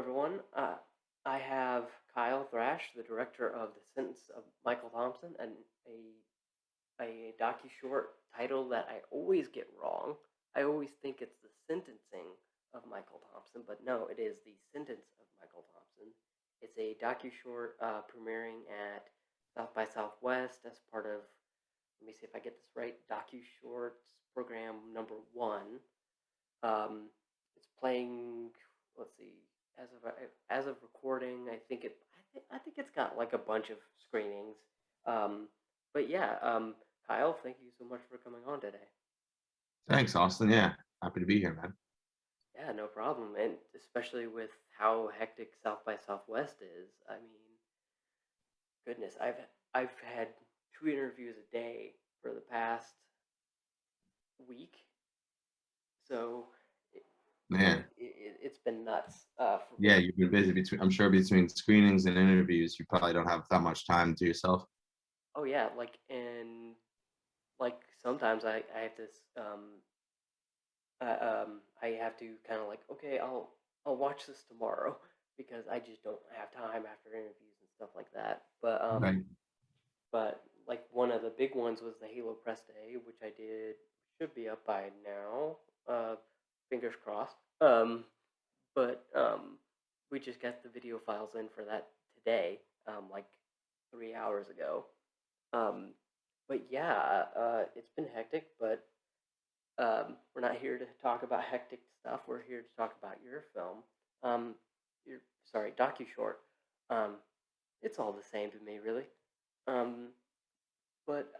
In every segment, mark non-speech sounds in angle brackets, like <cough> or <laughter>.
everyone. Uh, I have Kyle Thrash, the director of The Sentence of Michael Thompson, and a a docu short title that I always get wrong. I always think it's the sentencing of Michael Thompson, but no, it is the sentence of Michael Thompson. It's a docu short uh, premiering at South by Southwest as part of. Let me see if I get this right. Docu shorts program number one. Um, it's playing. Let's see. As of as of recording, I think it. I think I think it's got like a bunch of screenings. Um, but yeah, um, Kyle, thank you so much for coming on today. Thanks, Austin. Yeah, happy to be here, man. Yeah, no problem. And especially with how hectic South by Southwest is. I mean, goodness, I've I've had two interviews a day for the past week. So Man, it, it's been nuts uh, for yeah, you've been busy between, I'm sure between screenings and interviews, you probably don't have that much time to yourself. Oh yeah, like and like sometimes I I have this um uh, um I have to kind of like okay I'll I'll watch this tomorrow <laughs> because I just don't have time after interviews and stuff like that. But um Right. but like one of the big ones was the Halo Press Day, which I did should be up by now. Uh, fingers crossed. Um, but um, we just got the video files in for that today, um, like three hours ago. Um, but yeah, uh, it's been hectic, but um, we're not here to talk about hectic stuff. We're here to talk about your film. Um, your sorry, docu short. Um, it's all the same to me, really. Um, but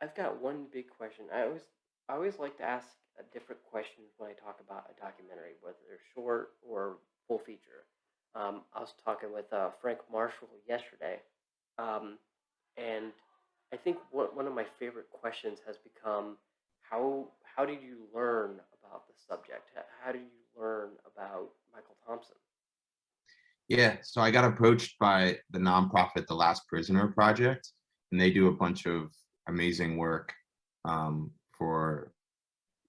I've got one big question. I always I always like to ask a different questions when I talk about a documentary, whether they're short or full feature. Um, I was talking with uh, Frank Marshall yesterday, um, and I think one, one of my favorite questions has become how how did you learn about the subject? How did you learn about Michael Thompson? Yeah, so I got approached by the nonprofit The Last Prisoner Project, and they do a bunch of amazing work um, for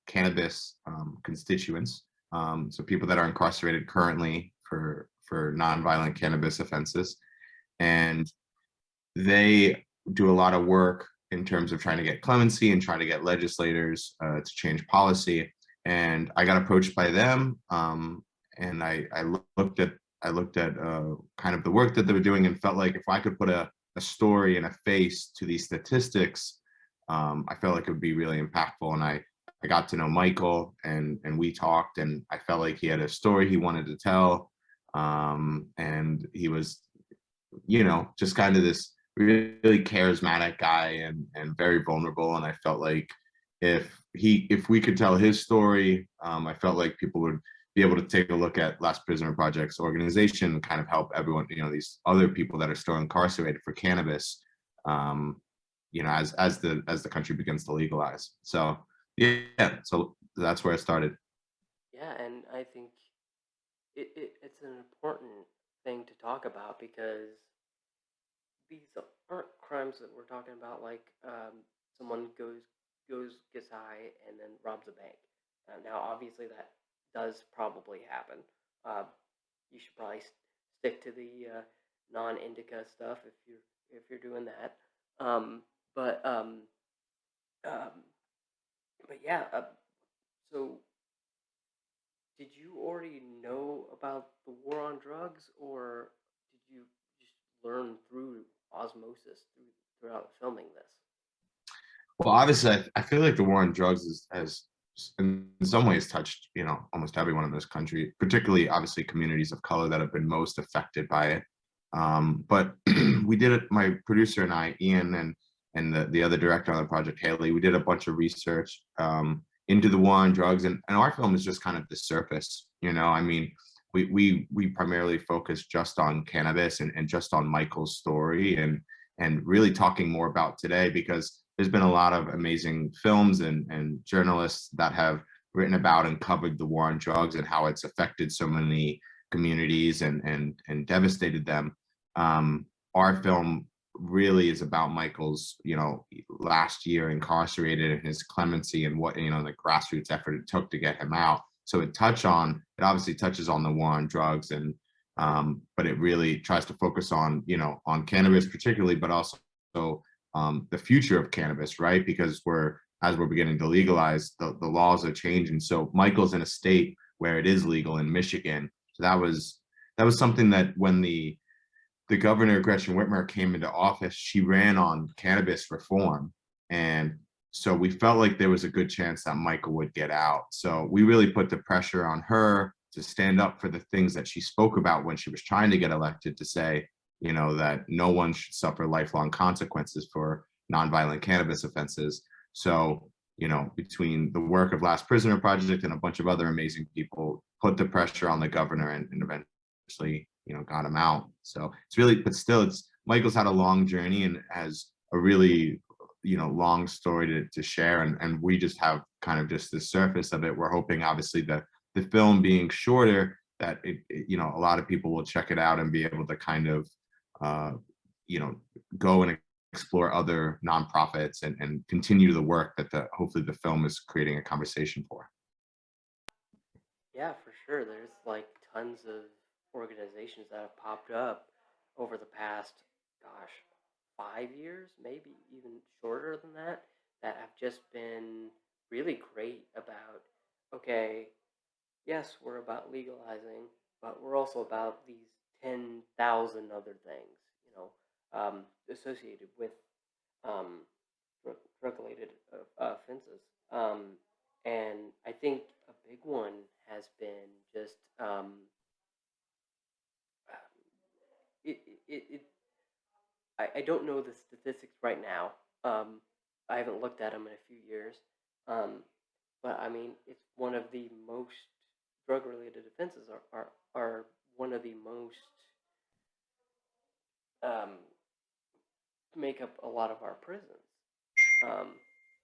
cannabis um, constituents. Um, so people that are incarcerated currently for for nonviolent cannabis offenses, and they do a lot of work in terms of trying to get clemency and trying to get legislators uh, to change policy. And I got approached by them, um, and I, I looked at I looked at uh, kind of the work that they were doing and felt like if I could put a, a story and a face to these statistics, um, I felt like it would be really impactful. And I I got to know Michael and and we talked, and I felt like he had a story he wanted to tell, um, and he was you know, just kind of this really charismatic guy and and very vulnerable. And I felt like if he if we could tell his story, um, I felt like people would be able to take a look at Last Prisoner Project's organization and kind of help everyone, you know, these other people that are still incarcerated for cannabis, um, you know, as as the as the country begins to legalize. So yeah, so that's where i started. Yeah, and I think it, it it's an important thing to talk about because these aren't crimes that we're talking about like um, someone goes goes gets high and then robs a bank. Uh, now, obviously, that does probably happen. Uh, you should probably s- stick to the uh, non-indica stuff if you're if you're doing that. Um, but um, um, but yeah. Uh, so, did you already know about the war on drugs, or did you just learn through osmosis through, throughout filming this? Well, obviously, I, I feel like the war on drugs is, has, in some ways, touched you know almost everyone in this country, particularly obviously communities of color that have been most affected by it. Um, but <clears throat> we did it. My producer and I, Ian, and and the, the other director on the project, Haley, we did a bunch of research um, into the war on drugs, and, and our film is just kind of the surface. You know, I mean, we we we primarily focus just on cannabis and, and just on Michael's story and and really talking more about today because there's been a lot of amazing films and, and journalists that have written about and covered the war on drugs and how it's affected so many communities and and and devastated them. Um, our film really is about Michael's, you know, last year incarcerated and his clemency and what you know the grassroots effort it took to get him out. So it touch on it obviously touches on the war on drugs and um, but it really tries to focus on you know on cannabis particularly, but also um, the future of cannabis, right? Because we're as we're beginning to legalize, the, the laws are changing. So Michael's in a state where it is legal in Michigan. So that was that was something that when the the governor Gretchen Whitmer came into office, she ran on cannabis reform, and so we felt like there was a good chance that Michael would get out. So we really put the pressure on her to stand up for the things that she spoke about when she was trying to get elected to say, you know, that no one should suffer lifelong consequences for nonviolent cannabis offenses. So, you know, between the work of Last Prisoner Project and a bunch of other amazing people put the pressure on the governor and, and eventually, you know, got him out. So it's really, but still, it's Michael's had a long journey and has a really, you know, long story to, to share. And, and we just have kind of just the surface of it. We're hoping, obviously, that the film being shorter, that it, it, you know, a lot of people will check it out and be able to kind of, uh, you know, go and explore other nonprofits and, and continue the work that the hopefully the film is creating a conversation for. Yeah, for sure. There's like tons of organizations that have popped up over the past, gosh, five years, maybe even shorter than that, that have just been really great about, okay, yes, we're about legalizing, but we're also about these 10,000 other things, you know, um, associated with um, drug related uh, offenses. Um, and I think a big one has been just um, it, it, it I, I don't know the statistics right now. Um, I haven't looked at them in a few years. Um, but I mean, it's one of the most drug related offenses are, are, are one of the most um, make up a lot of our prisons. Um,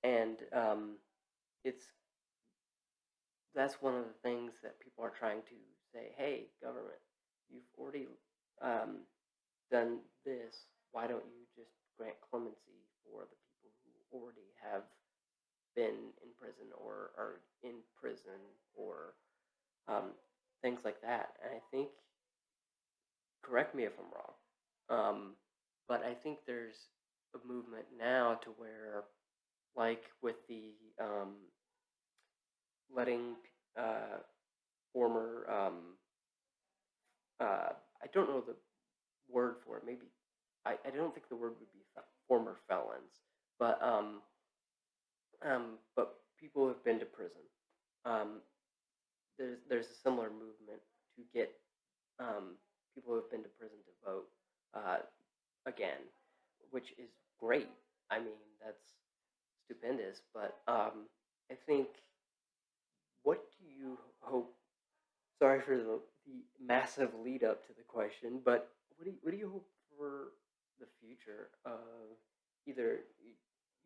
and um, it's that's one of the things that people are trying to say, hey, government, you've already um, done this. Why don't you just grant clemency for the people who already have been in prison or are in prison or um, things like that? And I think, correct me if I'm wrong, um, but I think there's a movement now to where, like with the um, letting uh, former, um, uh, I don't know the word for it. Maybe I, I don't think the word would be fe- former felons, but um, um, but people who have been to prison. Um, there's there's a similar movement to get um, people who have been to prison to vote uh, again, which is great. I mean, that's stupendous. But um, I think, what do you hope? Sorry for the, the massive lead up to the question, but what do you, what do you hope for the future of either you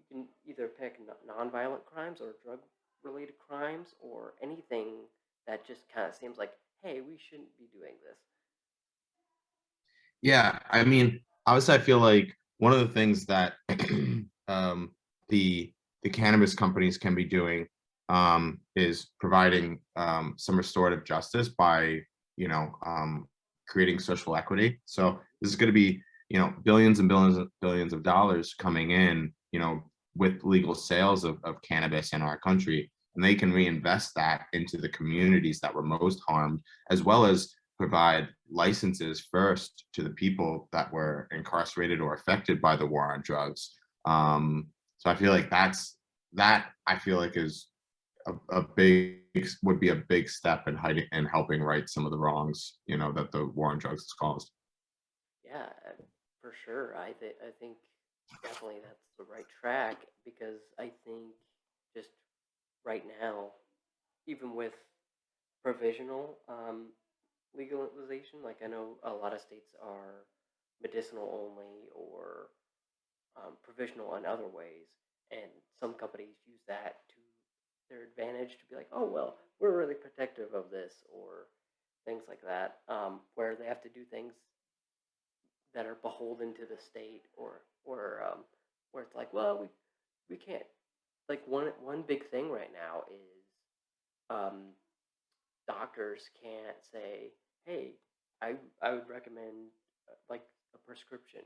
can either pick non- nonviolent crimes or drug related crimes or anything that just kind of seems like, hey, we shouldn't be doing this. Yeah, I mean, obviously, I feel like one of the things that <clears throat> um, the the cannabis companies can be doing um, is providing um, some restorative justice by you know um, creating social equity. So this is going to be you know billions and billions and billions of dollars coming in you know with legal sales of, of cannabis in our country and they can reinvest that into the communities that were most harmed as well as provide licenses first to the people that were incarcerated or affected by the war on drugs. Um, so I feel like that's that I feel like is a, a big would be a big step in hiding and helping right some of the wrongs you know that the war on drugs has caused. Yeah, for sure. I th- I think definitely that's the right track because I think just right now, even with provisional um, legalization, like I know a lot of states are medicinal only or um, provisional in other ways, and some companies use that their advantage to be like, oh well, we're really protective of this or things like that, um, where they have to do things that are beholden to the state or or um, where it's like, well, we we can't. Like one one big thing right now is um, doctors can't say, hey, I I would recommend uh, like a prescription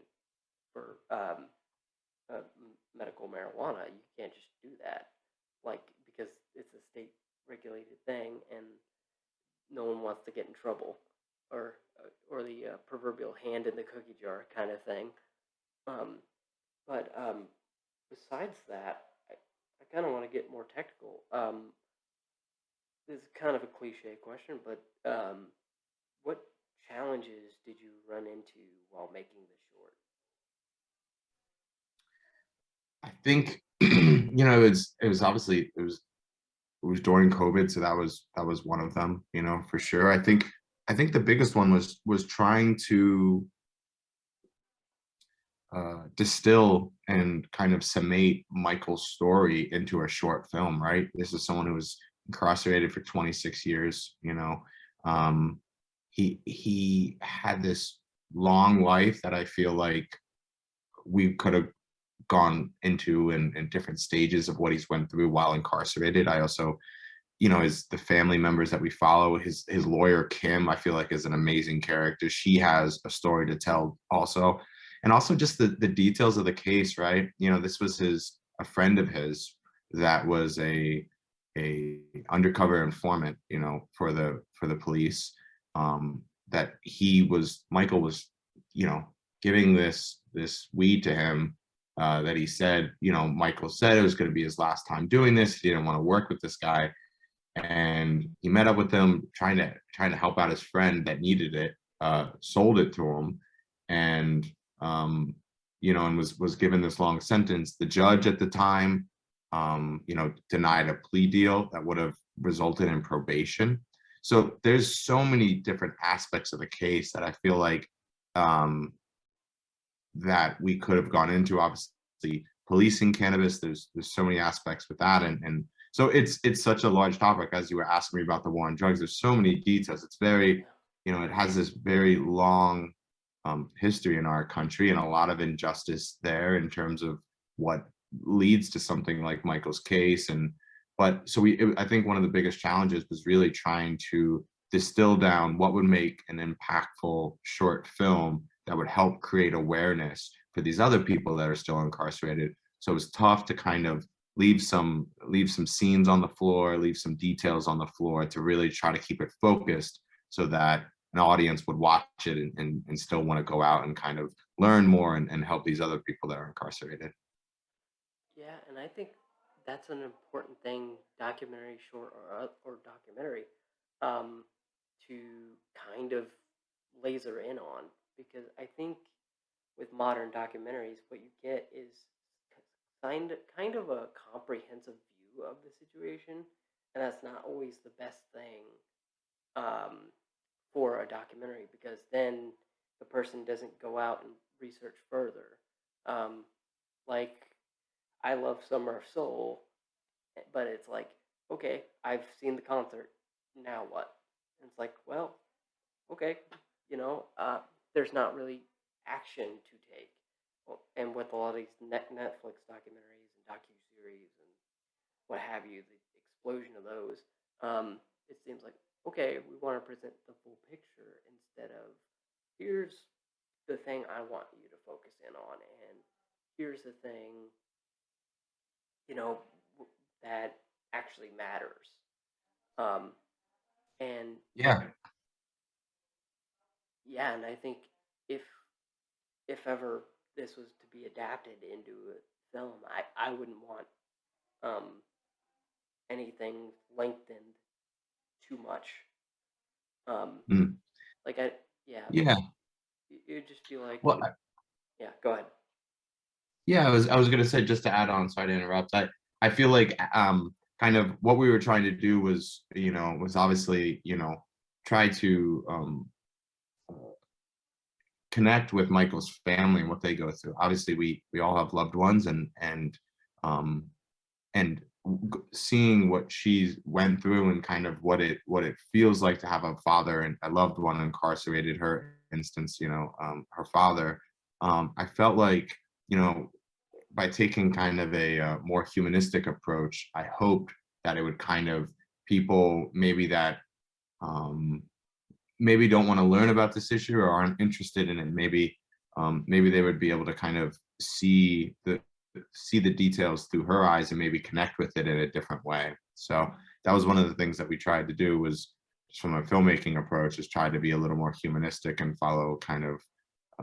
for um, uh, medical marijuana. You can't just do that, like because it's a state regulated thing, and no one wants to get in trouble, or uh, or the uh, proverbial hand in the cookie jar kind of thing. Um, but um, besides that, I, I kind of want to get more technical. Um, this is kind of a cliche question, but um, what challenges did you run into while making the short? I think <clears throat> you know it's it was obviously it was it was during COVID, so that was that was one of them, you know, for sure. I think I think the biggest one was was trying to uh, distill and kind of summate Michael's story into a short film, right? This is someone who was incarcerated for 26 years, you know. Um, he he had this long life that I feel like we could have gone into and, in different stages of what he's went through while incarcerated. I also, you know, his the family members that we follow, his his lawyer Kim, I feel like is an amazing character. She has a story to tell also. And also just the the details of the case, right? You know, this was his a friend of his that was a a undercover informant, you know, for the for the police. Um, that he was Michael was, you know, giving this this weed to him uh, that he said, you know, Michael said it was going to be his last time doing this. He didn't want to work with this guy, and he met up with him, trying to trying to help out his friend that needed it. Uh, sold it to him, and um, you know, and was was given this long sentence. The judge at the time, um, you know, denied a plea deal that would have resulted in probation. So there's so many different aspects of the case that I feel like um, that we could have gone into. Obviously, policing cannabis. There's there's so many aspects with that, and and so it's it's such a large topic. As you were asking me about the war on drugs, there's so many details. It's very, you know, it has this very long um, history in our country and a lot of injustice there in terms of what leads to something like Michael's case. And but so we, I think one of the biggest challenges was really trying to distill down what would make an impactful short film that would help create awareness for these other people that are still incarcerated. So it was tough to kind of leave some leave some scenes on the floor, leave some details on the floor to really try to keep it focused so that an audience would watch it and, and, and still want to go out and kind of learn more and, and help these other people that are incarcerated. Yeah, and I think that's an important thing, documentary, short, or uh, or documentary, um, to kind of laser in on because I think with modern documentaries, what you get is kind kind of a comprehensive view of the situation, and that's not always the best thing um, for a documentary because then the person doesn't go out and research further. Um, like I love Summer of Soul, but it's like, okay, I've seen the concert. Now what? And it's like, well, okay, you know, uh, there's not really action to take. And with a lot of these Netflix documentaries and docu-series and what have you, the explosion of those, um, it seems like, okay, we want to present the full picture instead of here's the thing I want you to focus in on, and here's the thing, you know, that actually matters. Um, and Yeah, yeah, and I think if if ever this was to be adapted into a film, I I wouldn't want um anything lengthened too much. Um, mm, like I yeah, yeah. it'd just be like Well, yeah, go ahead. yeah. I was I was gonna say just to add on. Sorry to interrupt. I I feel like um kind of what we were trying to do was you know was obviously you know try to um connect with Michael's family and what they go through. Obviously, we we all have loved ones, and and um, and seeing what she's went through and kind of what it what it feels like to have a father and a loved one incarcerated. Her instance, you know, um, her father. Um, I felt like you know by taking kind of a uh, more humanistic approach, I hoped that it would kind of people maybe that um, maybe don't want to learn about this issue or aren't interested in it, maybe um, maybe they would be able to kind of see the see the details through her eyes and maybe connect with it in a different way. So that was one of the things that we tried to do was just from a filmmaking approach is try to be a little more humanistic and follow kind of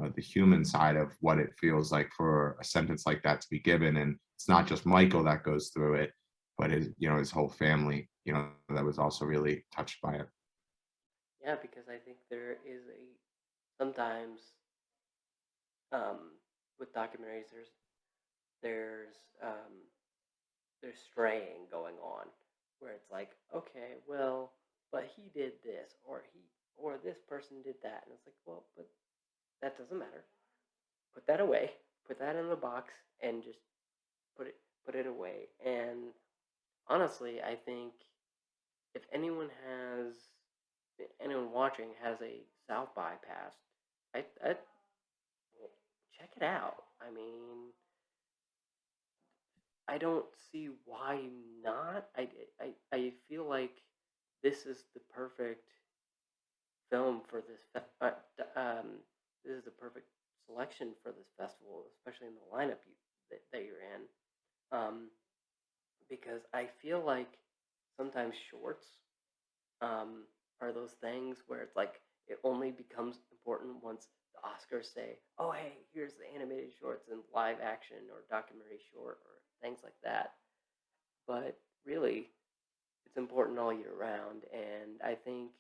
uh, the human side of what it feels like for a sentence like that to be given. And it's not just Michael that goes through it, but his, you know, his whole family, you know, that was also really touched by it. Yeah, because I think there is a sometimes um, with documentaries there's there's um, there's straying going on where it's like okay well but he did this or he or this person did that. And it's like well but that doesn't matter. Put that away. Put that in the box and just put it put it away. And honestly i think if anyone has anyone watching has a south by pass i i check it out i mean I don't see why not. I, I, I feel like this is the perfect film for this. Fe- uh, um, this is the perfect selection for this festival, especially in the lineup you, that, that you're in. Um, because I feel like sometimes shorts um, are those things where it's like it only becomes important once the Oscars say, "Oh, hey, here's the animated shorts and live action or documentary short or things like that." But really, it's important all year round, and I think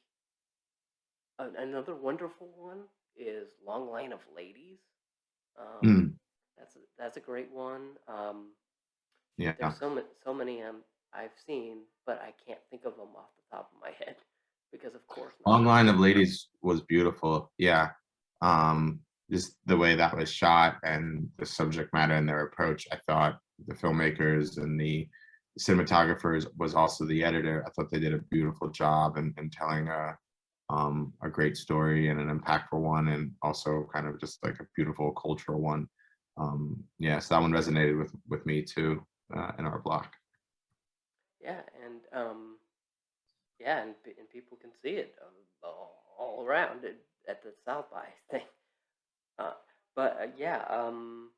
another wonderful one is Long Line of Ladies. Um, Mm, that's a, that's a great one. Um, yeah. there's so many, so many um, I've seen, but I can't think of them off the top of my <laughs> head because, of course, Long Line of. Ladies was beautiful. Yeah. Um, just the way that was shot and the subject matter and their approach, I thought the filmmakers and the cinematographers was also the editor. I thought they did a beautiful job in, in telling a um, a great story and an impactful one, and also kind of just like a beautiful cultural one. Um, yeah, so that one resonated with with me too uh, in our block. Yeah, and um, yeah, and and people can see it uh, all, around at the South by <laughs> thing. Uh, but uh, yeah, um,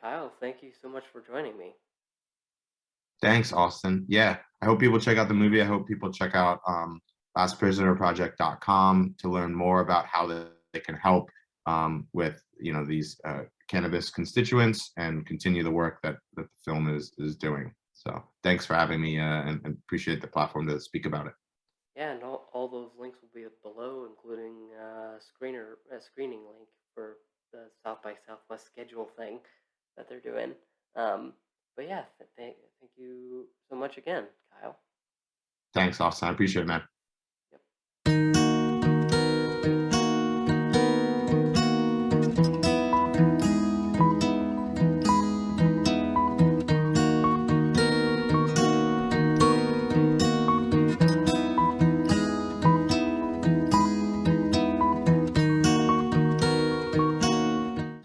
Kyle, thank you so much for joining me. Thanks, Austin. Yeah, I hope people check out the movie. I hope people check out um, lastprisonerproject.com to learn more about how they, they can help um, with you know these uh, cannabis constituents and continue the work that, that the film is is doing. So thanks for having me uh, and, and appreciate the platform to speak about it. Yeah, and all, all those links will be below, including uh, screener a screening link for the South by Southwest schedule thing that they're doing. Um, but yeah, th- thank thank you so much again, Kyle. Thanks, Austin. I appreciate it, man.